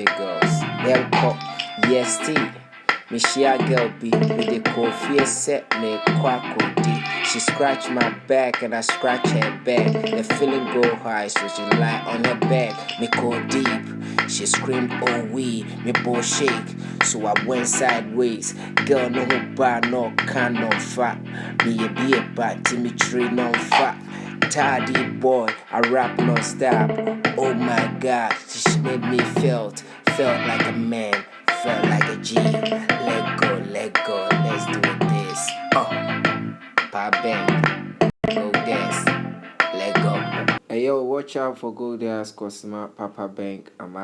big girls. Yɛnkɔ EST. Mehyia girl bi mede fie sɛ meekɔ akɔdi. She scratch my back and I scratch her back. The feeling go high, so she lie on her back. Me go deep. She screamed, oh we, me ball shake. So I went sideways. Girl, no who bar, no can, no fat. Me a be a bat, Timmy tree, no fat. Tidy boy, I rap non stop. Oh my god, she made me felt, felt like a man, felt like a G. Let go, let go, let's do this. Uh, oh, pa bang, go dance, let go. Hey yo, watch out for Gold Ass Papa Bank. I'm out.